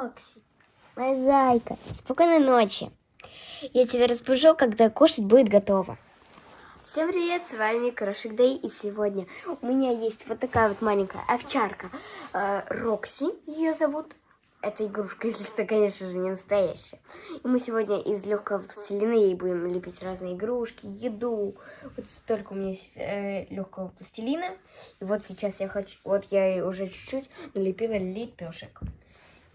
Рокси, моя зайка, спокойной ночи. Я тебя разбужу, когда кушать будет готово. Всем привет, с вами Крошик Дэй, и сегодня у меня есть вот такая вот маленькая овчарка э, Рокси, ее зовут. Это игрушка, если что, конечно же, не настоящая. И мы сегодня из легкого пластилина ей будем лепить разные игрушки, еду. Вот столько у меня есть э, легкого пластилина. И вот сейчас я хочу, вот я уже чуть-чуть налепила лепешек.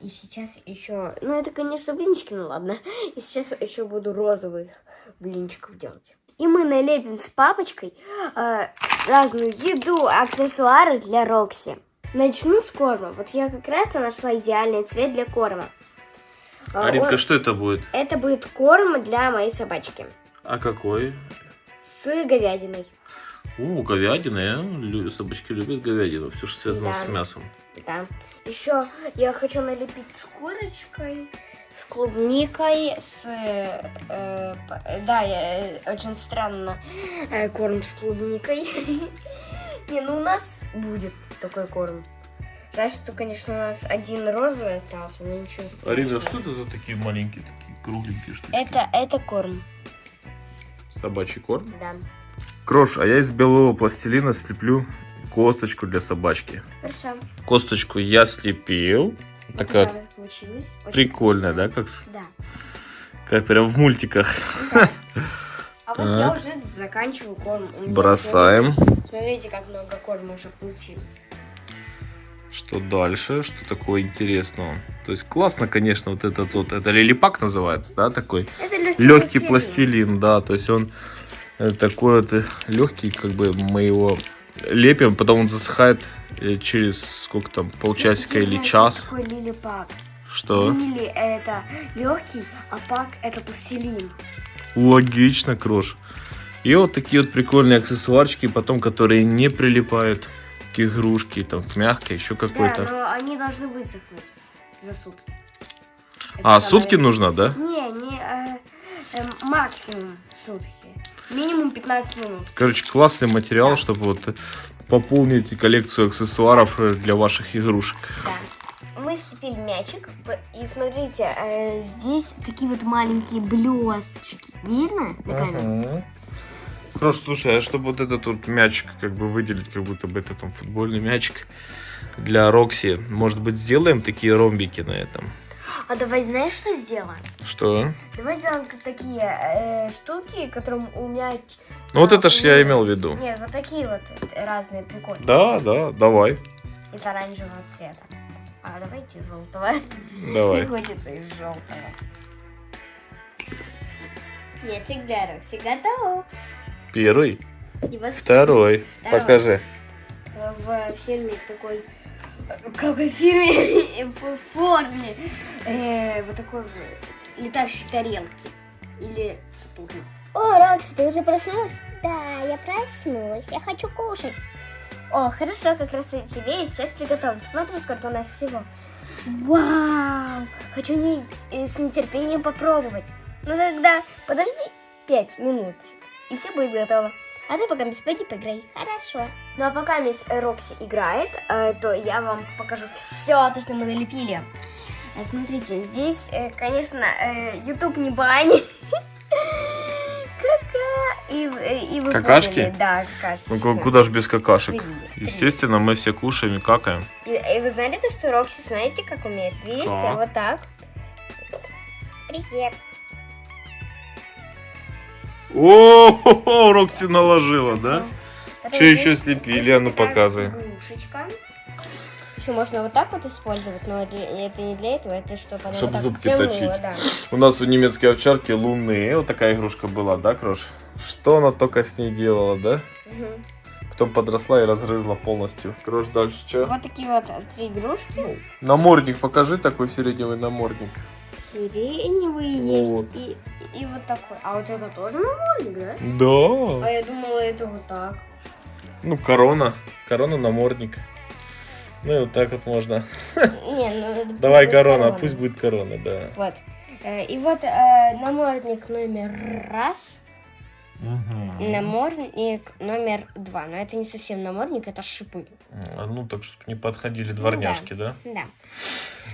И сейчас еще, ну это, конечно, блинчики, ну ладно. И сейчас еще буду розовых блинчиков делать. И мы налепим с папочкой э, разную еду, аксессуары для Рокси. Начну с корма. Вот я как раз-то нашла идеальный цвет для корма. А, Аринка, он- что это будет? Это будет корм для моей собачки А какой? с говядиной. У, говядина. Лю- Собачки любят говядину. Все, что связано Да. с мясом. Да. Еще я хочу налепить с курочкой, с клубникой, с... э, э, да, я, э, очень странно э, корм с клубникой. Не, ну у нас будет такой корм. Жаль, что, конечно, у нас один розовый остался, но ничего страшного. Арина, что это за такие маленькие, такие кругленькие штуки? Это, это корм, Собачий корм? да. Крош, а я из белого пластилина слеплю косточку для собачки. Хорошо. Косточку я слепил. Вот Такая получилась. Очень прикольная, красивая. да, как, Да. как прям в мультиках. Да. А вот я уже заканчиваю корм. Бросаем. Смотрите, смотрите, как много корма уже получилось. Что дальше? Что такое интересного? То есть классно, конечно, вот этот вот, это лилипак называется, да, такой? Это легкий, Легкий пластилин, да, то есть он такой вот легкий, как бы мы его лепим, потом он засыхает через сколько там, полчасика или час. Что такое лили пак? Что? Лили это легкий, а пак это пластилин. Логично, Крош. И вот такие вот прикольные аксессуарчики, потом, которые не прилипают к игрушке, там, к мягкой, еще какой-то. Да, но они должны высохнуть за сутки. Это А, самое- сутки нужно, да? Не, не, э, э, максимум сутки. Минимум 15 минут. Короче, классный материал, Да. чтобы вот э, пополнить коллекцию аксессуаров э, для ваших игрушек. Да. Мы слепили мячик. И смотрите, э, здесь такие вот маленькие блесточки. Видно на камеру? Крош, слушай, а чтобы вот этот вот мячик как бы выделить, как будто бы это там футбольный мячик для Рокси, может быть, сделаем такие ромбики на этом? А давай знаешь, что сделаем? Что? Давай сделаем такие э, штуки, которым у мяч... Ну вот а, это ж я меня- имел в виду. Нет, вот такие вот разные прикольные. Да, да, давай, Из оранжевого цвета. А давайте желтого. давай. Не хочется из желтого. Мячик для Рокси готов. Первый, второй, Второй. покажи. в фирме такой... Какой фирме? В форме. э, вот такой летающей тарелки. Или Сатурна. О, Рокси, ты уже проснулась? Да, я проснулась. Я хочу кушать. О, хорошо, как раз и тебе я сейчас приготовлю. Смотри, сколько у нас всего. Вау! Хочу не- э, с нетерпением попробовать. Ну тогда подожди пять минут, и все будет готово. А ты пока пойди поиграй. Хорошо. Ну а пока мисс Рокси играет, э, то я вам покажу все то, что мы налепили. Э, Смотрите, здесь, э, конечно, YouTube не бань. И, и вы Какашки? поняли, Да, какашки. Ну ку- куда ж без какашек? Естественно, мы все кушаем и какаем. И, и вы знали то, что Рокси, знаете, как умеет? Видите, Как? вот так. Привет. О, Рокси наложила, да? Потом Чё еще слепили? А ну, показывай. Еще можно вот так вот использовать, но это, не для этого, это чтобы она Чтоб вот зубки тянула, точить. да. У нас у немецкой овчарки лунные. Вот такая игрушка была, да, Крош? Что она только с ней делала, да? Мгм. Потом подросла и разгрызла полностью. Крош, дальше что? Вот такие вот три игрушки. Намордник, покажи такой сиреневый намордник. Сиреневые Вот. есть и, и вот такой. А вот это тоже намордник, да? Да. А я думала, это вот так. Ну, корона. Корона, намордник. Ну и вот так вот можно. Не, ну это Давай будет корона, пусть будет корона, да. Вот. Э, И вот э, намордник номер раз. Мгм. Намордник номер два. Но это не совсем намордник, это шипы. А Ну, так, чтобы не подходили дворняжки, да? Да.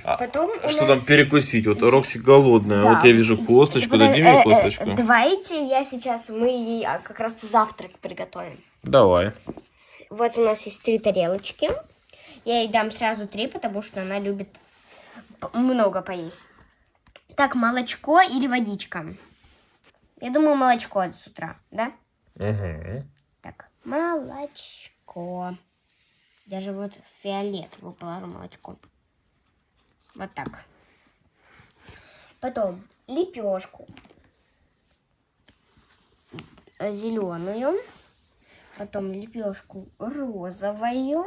А Потом Что нас- там перекусить? Вот Рокси голодная. Да. Вот я вижу косточку. Подо- Дади э, мне э, косточку. Давайте я сейчас, мы ей а, как раз завтрак приготовим. Давай. Вот у нас есть три тарелочки. Я ей дам сразу три, потому что она любит много поесть. Так, молочко или водичка? Я думаю, молочко с утра, да? Угу. Так, молочко. Даже вот фиолетовую положу молочко. Вот так. Потом лепешку. Зеленую. Потом лепешку розовую.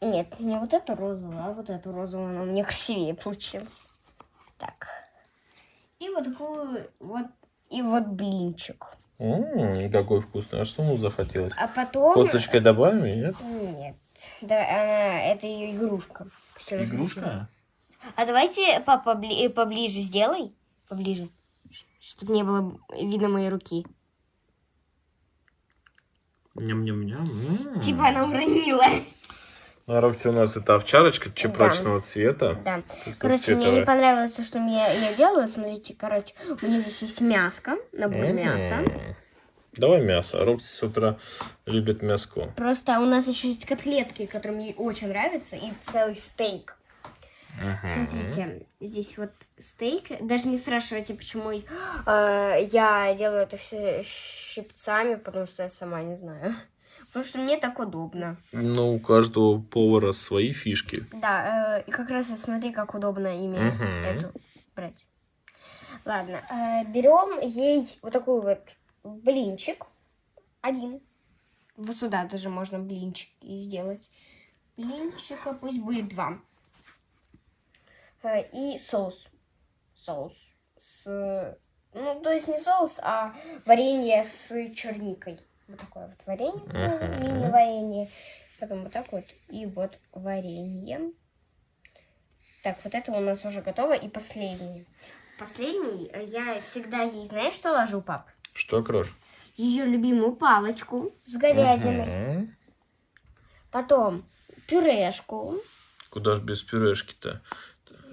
Нет, не вот эту розовую, а вот эту розовую. Она у меня красивее получилась. Так. И вот такую вот, и вот блинчик. М, какой вкусный. А что ему захотелось? А потом... Косточкой добавим, нет? Нет. Да, она, это ее игрушка. Игрушка? А давайте папа побли- поближе сделай. Поближе. Чтобы не было видно моей руки. Ням-ням-ням. Типа она уронила. На Рокси у нас это овчарочка чепрачного цвета. Да. То есть Короче, мне не цветовая. понравилось то, что я, я делала. Смотрите, короче, у меня здесь есть мяско, набор М. мяса. Давай мясо. Рокси с утра любит мяско. Просто у нас еще есть котлетки, которые мне очень нравятся, и целый стейк. Смотрите, здесь вот стейк. Даже не спрашивайте, почему э, я делаю это все щипцами, потому что я сама не знаю. Потому что мне так удобно. Ну, у каждого повара свои фишки. Да, э, и как раз смотри, как удобно ими Мгм. эту брать. Ладно, э, берем ей вот такой вот блинчик. Один. Вот сюда даже можно блинчик и сделать. Блинчика пусть будет два. Э, И соус. Соус. С... Ну, то есть не соус, а варенье с черникой. Вот такое вот варенье. Мини-варенье. Потом вот так вот. И вот варенье. Так, вот это у нас уже готово. И последний. Последний э, я всегда ей, знаешь, что ложу, пап? Что, Крош? Ее любимую палочку с говядиной. Мгм. Потом пюрешку. Куда ж без пюрешки-то?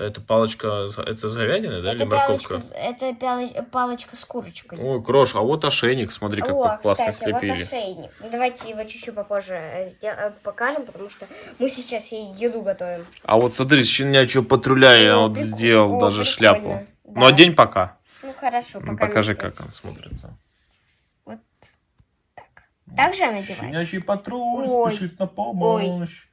Это палочка, это с говядиной, да, или это, палочка, морковка? это пяли- палочка с курочкой. Ой, Крош, а вот ошейник, смотри, какой О, классно кстати, вот слепили. ошейник. Ну, Давайте его чуть-чуть попозже э, э, покажем, потому что мы сейчас ей еду готовим. А вот смотри, щенячьего патруля я вот прикольно. сделал О, даже прикольно. шляпу. Да. Ну, одень пока. Ну хорошо, Ну, пока Покажи, вместе. как он смотрится. Вот так. Так же надеваем. Щенячий патруль Ой. спешит на помощь.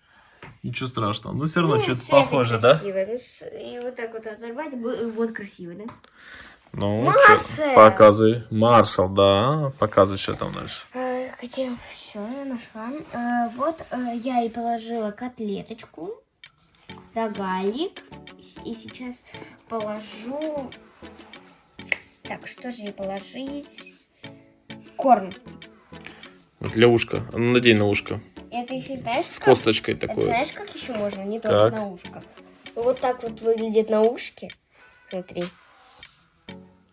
Ничего страшного. Ну, все равно Ну, что-то похоже, да? красиво. Ну, И вот так вот оторвать, вот красиво, да? Ну, Маршал! показывай. Маршал, да. Показывай, что там дальше. Э, Хотя, все, я нашла. Э, Вот э, я и положила котлеточку, рогалик. И сейчас положу... Так, что же ей положить? Корм. Вот для ушка. А надень на ушко. Это еще знаешь, С как? косточкой такой. знаешь, как еще можно? Не только Так. на ушко. Вот так вот выглядит на ушке. Смотри.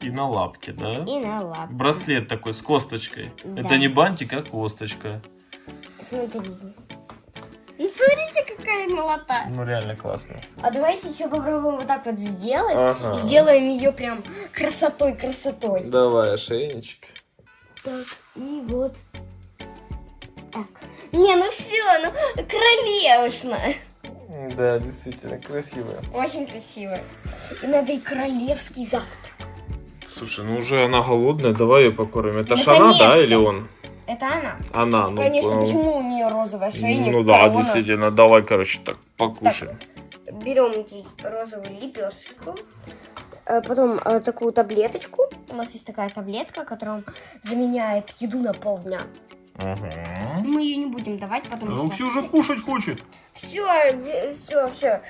И на лапке, да? И на лапке. Браслет такой с косточкой. Да. Это не бантик, а косточка. Смотри. И смотрите, какая милота. Ну, реально классно. А давайте еще попробуем вот так вот сделать. Ага. И сделаем ее прям красотой-красотой. Давай, ошейничек. Так, и вот. Так. Не, ну все, ну королевшно. Да, действительно, красивая. Очень красиво. И надо и королевский завтрак. Слушай, ну уже она голодная, давай ее покормим. Это ж она, да, или он? Это она. Она, ну. Конечно, ну, почему у нее розовый ошейник? Ну да, корона? действительно, давай, короче, так, покушаем. Берем ей розовую лепешечку. э, Потом э, такую таблеточку. У нас есть такая таблетка, которая заменяет еду на полдня. Ага. Мы ее не будем давать, потому Рокси что... уже кушать хочет. Все, все, все.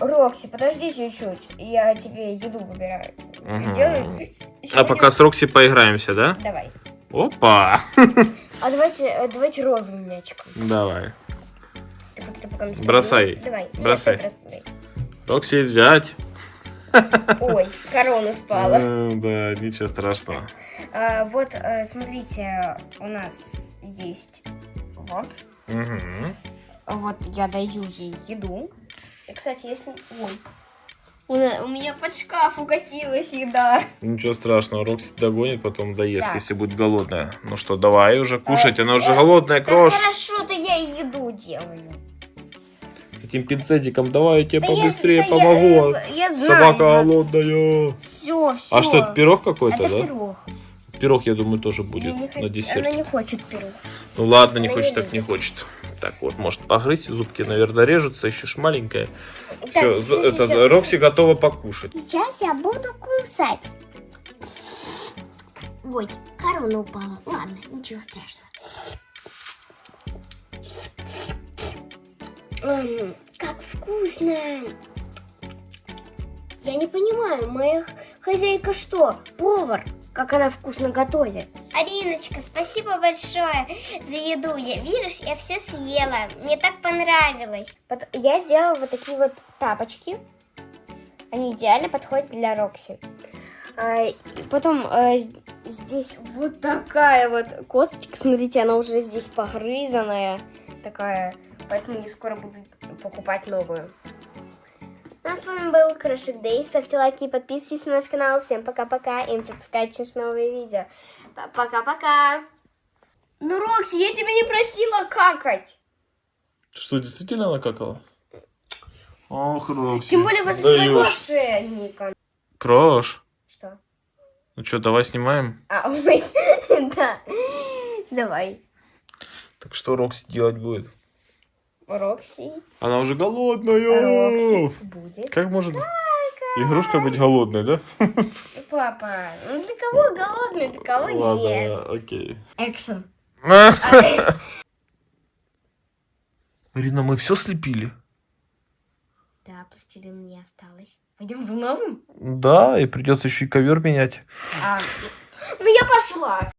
Рокси, подожди чуть-чуть. Я тебе еду выбираю. Ага. Делай. А пока с Рокси поиграемся, да? Давай. Опа! А давайте, э, давайте розовым мячиком. Давай. Так вот это пока мы себе- Бросай. Давай. Бросай. Бросай. Рокси взять. Ой, корона спала. Э, Да, ничего страшного. А, вот, э, смотрите, у нас есть вот. Вот я даю ей еду. Кстати, если... Ой. У, меня под шкаф укатилась еда. Ничего страшного, Рокси догонит, потом доест, Так. если будет голодная. Ну что, давай уже кушать, Э, она уже голодная, Да крош. хорошо-то я и еду делаю. Этим пинцетиком давай я тебе Да я- побыстрее я, помогу. э, Я, знаю. Собака голодная. Все, все. А что, это пирог какой-то, да? пирог. Пирог, я думаю, тоже Я будет не на десерт. Она не хочет пирог. Ну ладно, не Она хочет, не так не хочет. Так вот, может погрызть, зубки, наверное, режутся, еще ж маленькая. Так, Все, всё, это, всё. Рокси готова покушать. Сейчас я буду кусать. Ой, корона упала. Ладно, ничего страшного. М, Как вкусно. Я не понимаю, моя Хозяйка что? Повар? Как она вкусно готовит. Ариночка, спасибо большое за еду. Я, видишь, я все съела. Мне так понравилось. Я сделала вот такие вот тапочки. Они идеально подходят для Рокси. А, потом э, здесь вот такая вот косточка. Смотрите, она уже здесь погрызанная. Такая. Поэтому я скоро буду покупать новую. Ну а с вами был Крошик Дэй. Ставьте лайки и подписывайтесь на наш канал. Всем пока-пока. И не пропускайте наши новые видео. Пока-пока. Ну, Рокси, я тебя не просила какать. Что, действительно накакала? Ох, Рокси. Тем более возле своего даёшь. ошейника. Крош, Что? ну что, давай снимаем? А, ой, да. Давай. Так что Рокси делать будет? Рокси. Она уже голодная. Рокси. Будет. Как может игрушка быть голодной, да? Папа, ну для кого голодный, для кого нет. Ладно, окей. Экшен. Марина, мы все слепили? Да, пластилин не осталось. Пойдем за новым? Да, и придется еще и ковер менять. А, ну я пошла.